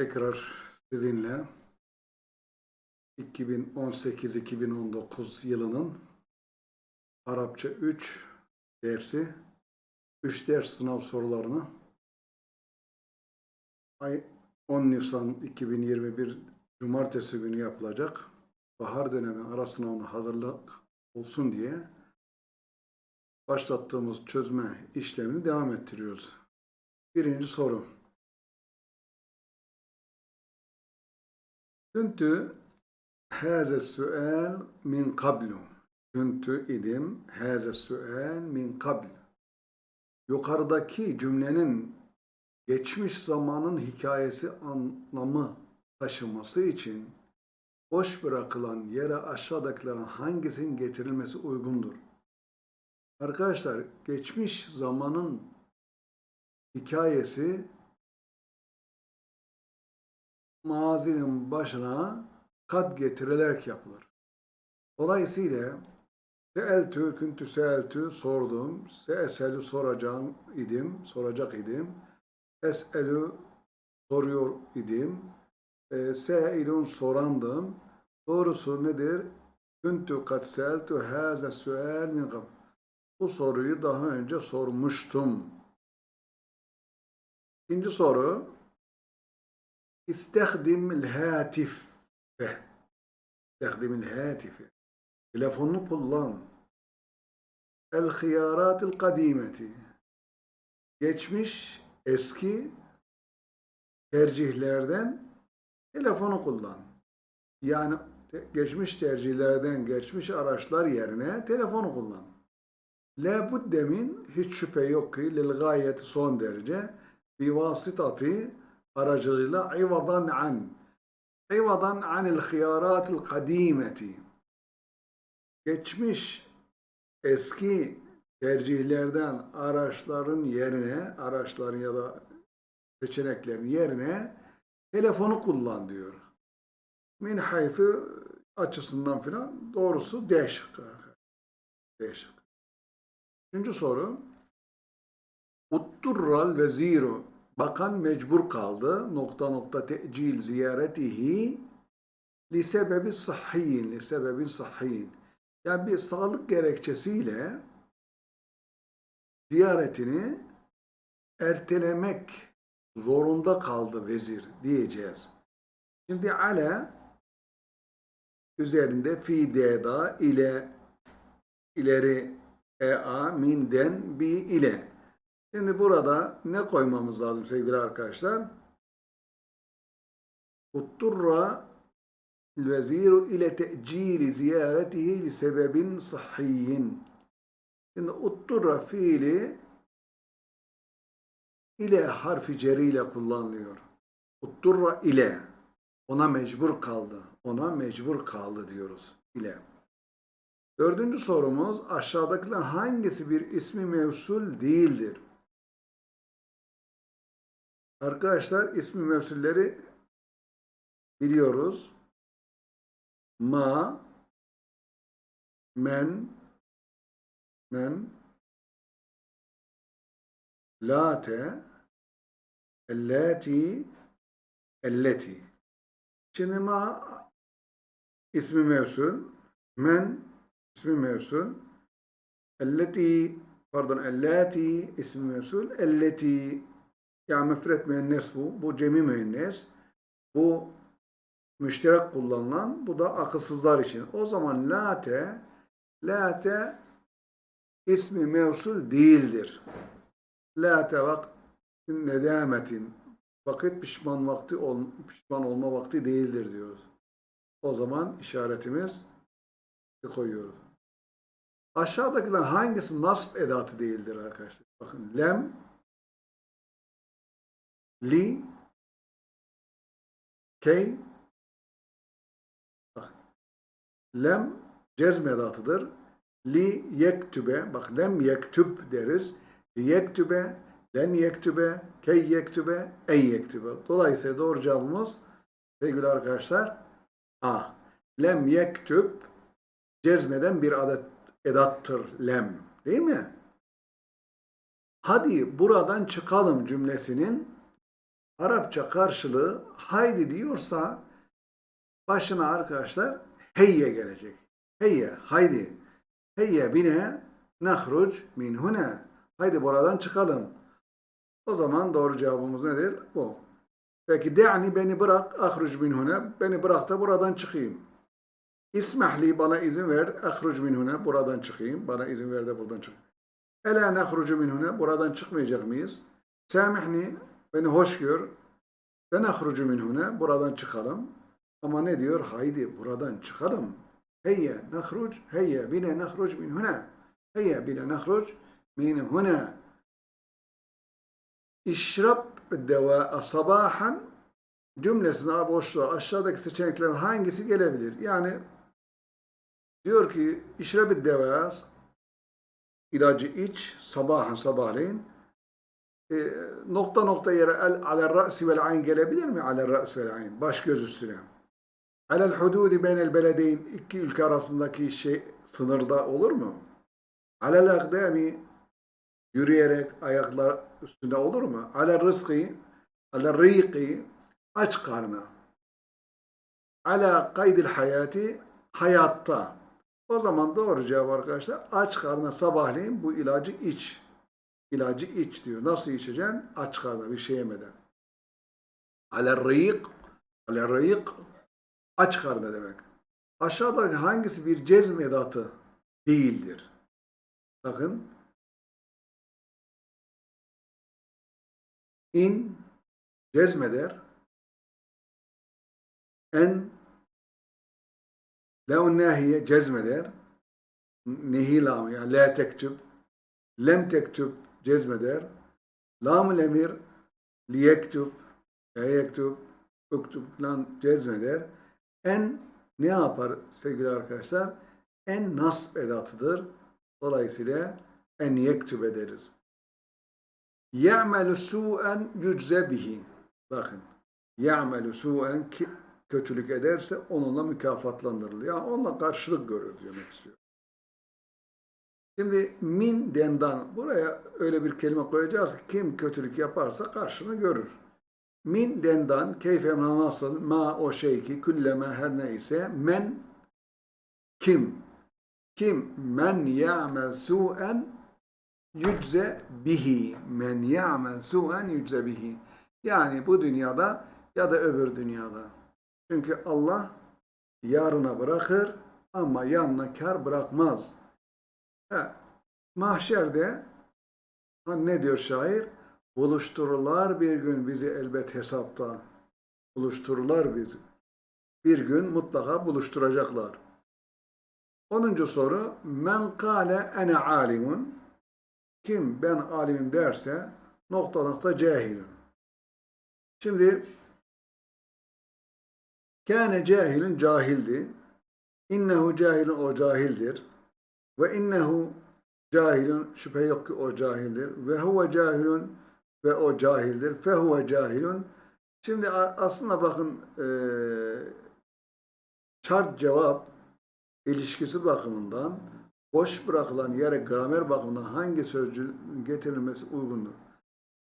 Tekrar sizinle 2018-2019 yılının Arapça 3 dersi 3 ders sınav sorularını ay 10 Nisan 2021 Cumartesi günü yapılacak bahar dönemi ara sınavına hazırlık olsun diye başlattığımız çözme işlemini devam ettiriyoruz. Birinci soru. Küntü haze sual min kablu. Küntü idim haze sual min kablu. Yukarıdaki cümlenin geçmiş zamanın hikayesi anlamı taşıması için boş bırakılan yere aşağıdakilerin hangisinin getirilmesi uygundur? Arkadaşlar geçmiş zamanın hikayesi mazinin başına kad getirilerek yapılır. Dolayısıyla seeltü, küntü seeltü sordum, seeselü soracağım idim, soracak idim, eselü soruyor idim, e, seilun sorandım. Doğrusu nedir? Küntü kad seeltü haze sual min qabl. Bu soruyu daha önce sormuştum. İkinci soru. İstehdim hatife. İstehdim hatife. Telefonunu kullan. Hıyaratil kadimeti. Geçmiş eski tercihlerden telefonu kullan. Yani geçmiş tercihlerden geçmiş araçlar yerine telefonu kullan. La budde min hiç şüphe yok ki lil gayeti son derece bi vasitati aracılığıyla ivadan an ivadan anil hıyaratil kadimeti geçmiş eski tercihlerden araçların yerine araçların ya da seçeneklerin yerine telefonu kullan diyor. Min haythu açısından filan doğrusu D şıkkı. D şıkkı. Üçüncü soru. Utturral veziru. Bakan mecbur kaldı. Nokta nokta tecil ziyaretihi li sebebi sahhiyin. Li sebebi sahhiyin. Yani bir sağlık gerekçesiyle ziyaretini ertelemek zorunda kaldı vezir diyeceğiz. Şimdi ale üzerinde fi deda ile ileri ea minden bi ile. Şimdi burada ne koymamız lazım sevgili arkadaşlar? Utturra veziru ile te'cili ziyaretihi li sebebin sahhiyin. Şimdi utturra fiili ile harfi ceriyle kullanılıyor. Utturra ile ona mecbur kaldı. Ona mecbur kaldı diyoruz ile. Dördüncü sorumuz aşağıdakiler hangisi bir ismi mevsul değildir? Arkadaşlar ismi mevsulleri biliyoruz. Ma, men, men, late, ellati, elleti. Şimdi ma ismi mevsul, men ismi mevsul, elleti pardon ellati ismi mevsul, elleti yani müfret müennes bu. Bu cemi müennes. Bu müşterek kullanılan. Bu da akılsızlar için. O zaman late late ismi mevsul değildir. Late vaktin nedametin vakit pişman vakti ol, pişman olma vakti değildir diyoruz. O zaman işaretimiz koyuyoruz. Aşağıdakiler hangisi nasb edatı değildir arkadaşlar? Bakın lem, li, key, bak, lem cezm edatıdır. Li yektübe, bak lem yektüb deriz. Li yektübe, len yektübe, key yektübe, en yektübe. Dolayısıyla doğru cevabımız sevgili arkadaşlar A. Lem yektüb cezmeden bir adet edattır lem. Değil mi? Hadi buradan çıkalım cümlesinin Arapça karşılığı haydi diyorsa başına arkadaşlar heyye gelecek. Heyye, haydi. Heyye bine nahruc min huna. Haydi buradan çıkalım. O zaman doğru cevabımız nedir? Bu. Peki de'ni beni bırak ahruc min huna. Beni bırak da buradan çıkayım. İsmahli bana izin ver. Ahruc min huna. Buradan çıkayım. Bana izin ver de buradan çık. Ela nahrucu min huna. Buradan çıkmayacak mıyız? Samihni beni hoş gör. Sen ahrucu min huna. Buradan çıkalım. Ama ne diyor? Haydi buradan çıkalım. Heyye nahruc. Heyye bine nahruc min huna. Heyye bine nahruc min huna. İşrab deva sabahan cümlesine boşluğa aşağıdaki seçeneklerin hangisi gelebilir? Yani diyor ki işrab deva ilacı iç sabahan sabahleyin e, nokta nokta yere el alel ra'si vel ayn gelebilir mi? Alel ra's vel ayn. Baş göz üstüne. Alel hududi beynel beledeyn iki ülke arasındaki şey sınırda olur mu? Alel akdami yürüyerek ayaklar üstünde olur mu? Alel rızkı alel rıyıkı aç karnı. Ala kaydil hayati hayatta. O zaman doğru cevap arkadaşlar aç karnına sabahleyin bu ilacı iç. İlacı iç diyor. Nasıl içeceksin? Aç karnına bir şey yemeden. Alel rıyık aç karnı demek. Aşağıdaki hangisi bir cezm edatı değildir? Bakın. İn cezmeder. En lev nahiye cezmeder. Nehi lam yani la tektüb. Lem tektüb cezmeder. Lam emir liyektüb. Ya yektüb. Uktüb falan cezmeder. En ne yapar sevgili arkadaşlar? En nasb edatıdır. Dolayısıyla en yektüb ederiz. Ya'melu su'en yücze bihi. Bakın. Ya'melu su'en ki kötülük ederse onunla mükafatlandırılır. Yani onunla karşılık görür demek istiyor. Şimdi min dendan buraya öyle bir kelime koyacağız ki kim kötülük yaparsa karşılığını görür. Min dendan keyfe nasıl ma o şey ki külleme her neyse men kim kim men ya'mel su'en yücze bihi men ya'mel su'en yücze bihi yani bu dünyada ya da öbür dünyada. Çünkü Allah yarına bırakır ama yanına kar bırakmaz. He, mahşerde ne diyor şair? Buluştururlar bir gün bizi elbet hesapta. Buluştururlar bizi. Bir gün mutlaka buluşturacaklar. 10. soru Men kâle ene alimun Kim ben alimim derse nokta nokta cahilim. Şimdi kâne cahilin cahildi. İnnehu cahilin o cahildir. Ve innehu cahilun şüphe yok ki o cahildir. Ve huve cahilun ve o cahildir. Fehuve cahilun. Şimdi aslında bakın e, cevap ilişkisi bakımından boş bırakılan yere gramer bakımından hangi sözcüğün getirilmesi uygundur?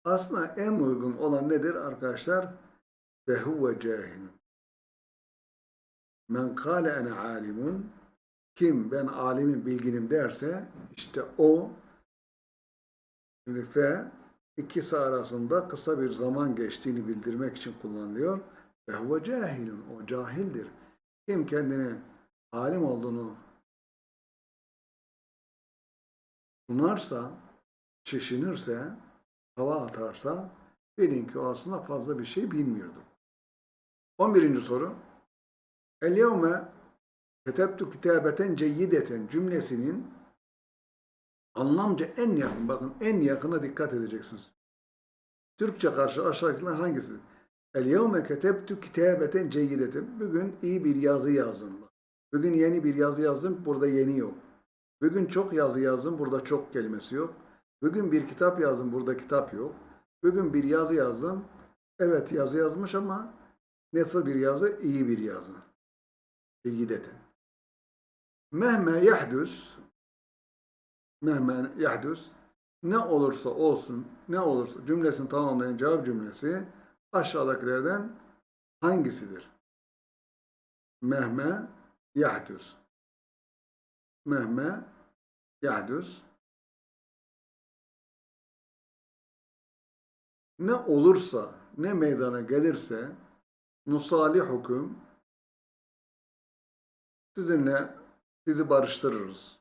Aslında en uygun olan nedir arkadaşlar? Ve huve cahilun. Men kâle ene alimun kim ben alimim bilginim derse işte o şimdi fe ikisi arasında kısa bir zaman geçtiğini bildirmek için kullanılıyor. Ve huve cahilun. O cahildir. Kim kendini alim olduğunu sunarsa, çeşinirse, hava atarsa bilin ki o aslında fazla bir şey bilmiyordu. 11. soru. El yevme ketebtu kitabeten ceyyideten cümlesinin anlamca en yakın, bakın en yakına dikkat edeceksiniz. Türkçe karşı aşağıdakiler hangisi? El yevme ketebtu kitabeten ceyyideten. Bugün iyi bir yazı yazdım. Bugün yeni bir yazı yazdım, burada yeni yok. Bugün çok yazı yazdım, burada çok kelimesi yok. Bugün bir kitap yazdım, burada kitap yok. Bugün bir yazı yazdım, evet yazı yazmış ama nasıl bir yazı? İyi bir yazı. Ceyyideten. Mehme yahdüs mehme yahdüs ne olursa olsun, ne olursa cümlesini tamamlayan cevap cümlesi aşağıdakilerden hangisidir? Mehme yahdüs. Mehme yahdüs. Ne olursa, ne meydana gelirse nusalihukum sizinle sizi barıştırırız.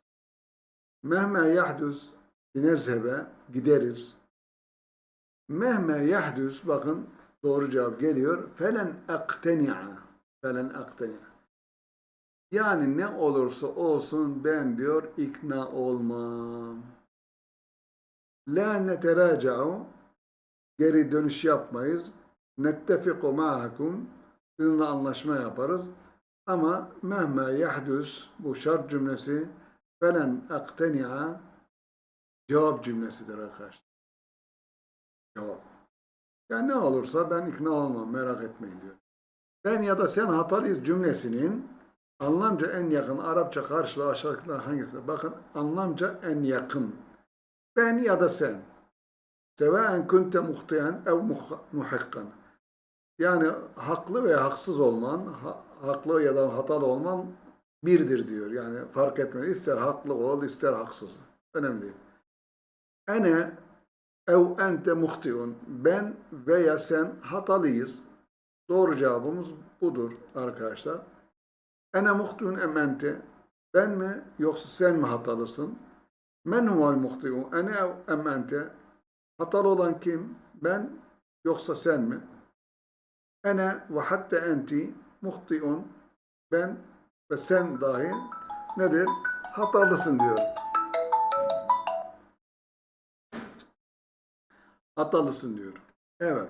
Mehme yahdüs binezhebe gideriz. Mehme yahdüs bakın doğru cevap geliyor. Felen akteni'a. Felen akteni'a. Yani ne olursa olsun ben diyor ikna olmam. La neteraca'u geri dönüş yapmayız. Nettefiku ma'akum sizinle anlaşma yaparız. Ama mehme yahdüs bu şart cümlesi felen akteni'a cevap cümlesidir arkadaşlar. Cevap. Yani ne olursa ben ikna olmam merak etmeyin diyor. Ben ya da sen hatalıyız cümlesinin anlamca en yakın Arapça karşılığı aşağıdakiler hangisi? Bakın anlamca en yakın. Ben ya da sen. Sevaen kunte muhtiyen ev muhakkan. Yani haklı veya haksız olman, haklı ya da hatalı olman birdir diyor. Yani fark etmez. İster haklı ol, ister haksız. Önemli değil. Ene ev ente muhtiun. Ben veya sen hatalıyız. Doğru cevabımız budur arkadaşlar. Ene muhtiun em ente. Ben mi yoksa sen mi hatalısın? Men huvel muhtiun. Ene ev em ente. Hatalı olan kim? Ben yoksa sen mi? Ene ve hatta enti muhtiun. Ben ve sen dahi nedir? Hatalısın diyor. Hatalısın diyor. Evet.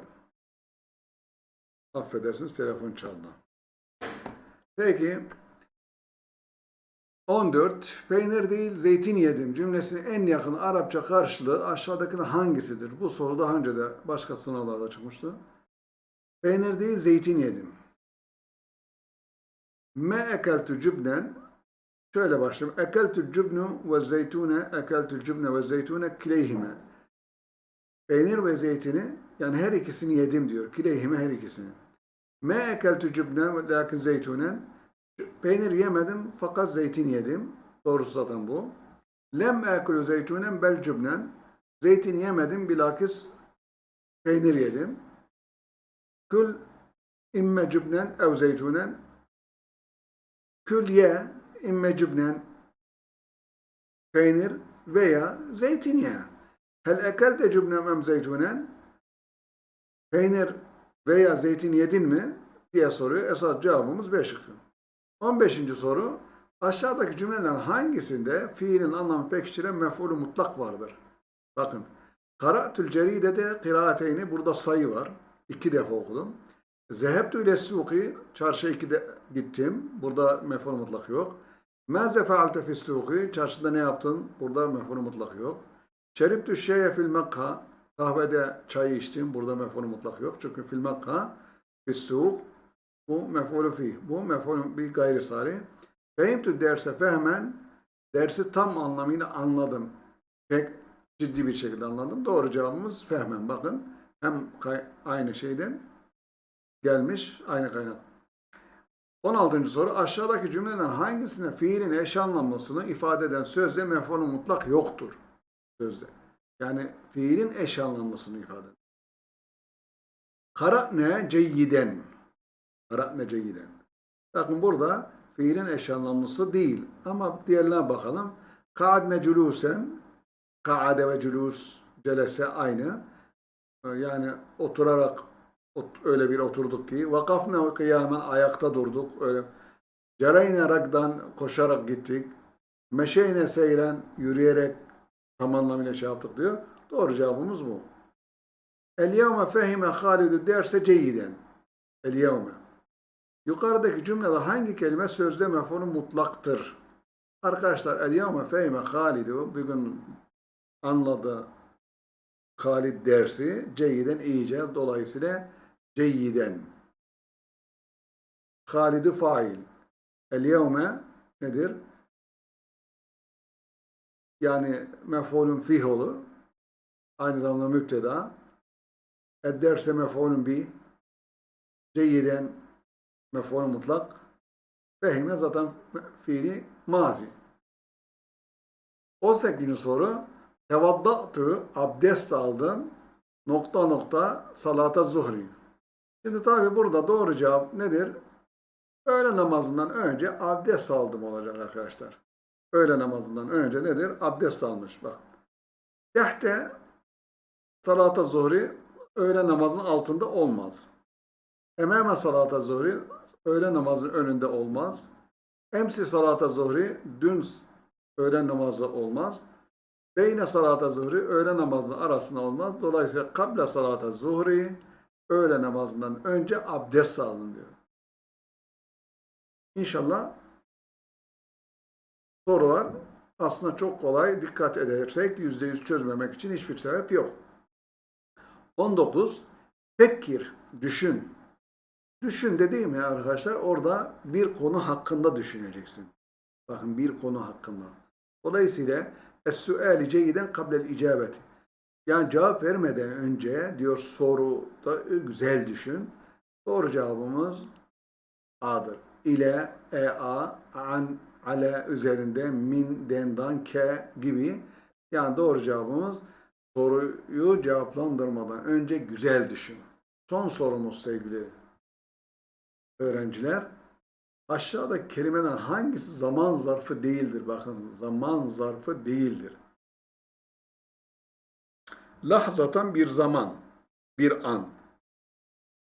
Affedersiniz telefon çaldı. Peki 14. Peynir değil zeytin yedim cümlesinin en yakın Arapça karşılığı aşağıdakinin hangisidir? Bu soru daha önce de başka sınavlarda çıkmıştı. Peynir değil zeytin yedim. Me ekeltu cübnen şöyle başlayayım. Ekeltu cübnu ve zeytune ekeltu cübne ve zeytune kileyhime. Peynir ve zeytini yani her ikisini yedim diyor. Kileyhime her ikisini. Me ekeltu cübne lakin zeytunen peynir yemedim fakat zeytin yedim. Doğrusu zaten bu. Lem ekulu zeytunen bel cübnen zeytin yemedim bilakis peynir yedim. Kül imme cübnen ev zeytunen kül ye imme cübnen peynir veya zeytin ye. Hel ekelte cübnem em zeytunen peynir veya zeytin yedin mi diye soruyor. Esas cevabımız B şıkkı. 15. soru aşağıdaki cümlelerin hangisinde fiilin anlamı pekiştiren mef'ulü mutlak vardır? Bakın Kara'tül ceridede kıraateyni burada sayı var. İki defa okudum. Zehebtü ile suki çarşıya gittim. Burada mef'ul mutlak yok. Mâze fealte fis suki çarşıda ne yaptın? Burada mef'ul mutlak yok. Şeriptü şeye fil mekka kahvede çay içtim. Burada mef'ul mutlak yok. Çünkü fil mekka fis suk bu mef'ulü fih. Bu mef'ulü bir gayri sari. Fehimtü derse fehmen dersi tam anlamıyla anladım. Pek ciddi bir şekilde anladım. Doğru cevabımız fehmen. Bakın hem aynı şeyden gelmiş aynı kaynak. 16. soru aşağıdaki cümleden hangisinde fiilin eş anlamlısını ifade eden sözde mef'ulü mutlak yoktur? Sözde. Yani fiilin eş anlamlısını ifade eder. Kara'ne ceyyiden. Kara'ne ceyyiden. Bakın burada fiilin eş anlamlısı değil. Ama diğerine bakalım. Ka'adne culusen. Ka'ade ve culus celese aynı. Yani oturarak öyle bir oturduk ki. Vakafne kıyamen ayakta durduk. Öyle. Cereyne ragdan koşarak gittik. Meşeyne seyren yürüyerek tam anlamıyla şey yaptık diyor. Doğru cevabımız bu. El yevme fehime Halidü derse ceyiden. El yevme. Yukarıdaki cümlede hangi kelime sözde mef'ulü mutlaktır? Arkadaşlar el yevme fehime Halidü bugün anladı Halid dersi ceyiden iyice dolayısıyla ceyiden. Halidü fail. El yevme nedir? Yani mef'ulün fih olur. Aynı zamanda müpteda. Edderse mef'ulün bi. Ceyyiden mef'ul mutlak. Fehime zaten fiili mazi. 18. soru. Tevaddatu abdest aldım. Nokta nokta salata zuhri. Şimdi tabi burada doğru cevap nedir? Öğle namazından önce abdest aldım olacak arkadaşlar. Öğle namazından önce nedir? Abdest almış bak. Tehte salata zuhri öğle namazının altında olmaz. Emame salata zuhri öğle namazının önünde olmaz. Emsi salata zuhri dün öğle namazı olmaz. Beyne salata zuhri öğle namazının arasında olmaz. Dolayısıyla kable salata zuhri öğle namazından önce abdest alın diyor. İnşallah soru var. Aslında çok kolay. Dikkat edersek %100 çözmemek için hiçbir sebep yok. 19. Fekkir, düşün. Düşün dediğim ya arkadaşlar orada bir konu hakkında düşüneceksin. Bakın bir konu hakkında. Dolayısıyla es-suali ceyden kablel icabeti. Yani cevap vermeden önce diyor soruda güzel düşün. Doğru cevabımız A'dır. İle, e, a, an, ale üzerinde, min, dendan, ke gibi. Yani doğru cevabımız soruyu cevaplandırmadan önce güzel düşün. Son sorumuz sevgili öğrenciler. Aşağıdaki kelimeden hangisi zaman zarfı değildir? Bakın zaman zarfı değildir. Lahzatan bir zaman, bir an.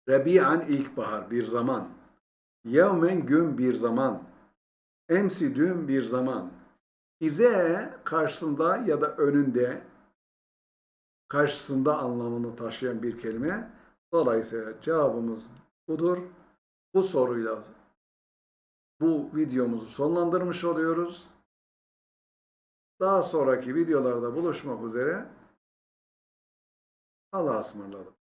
Rebi'an ilkbahar, bir zaman. Yevmen gün bir zaman. Emsi dün bir zaman. İze karşısında ya da önünde karşısında anlamını taşıyan bir kelime. Dolayısıyla cevabımız budur. Bu soruyla bu videomuzu sonlandırmış oluyoruz. Daha sonraki videolarda buluşmak üzere. Allah'a ısmarladık.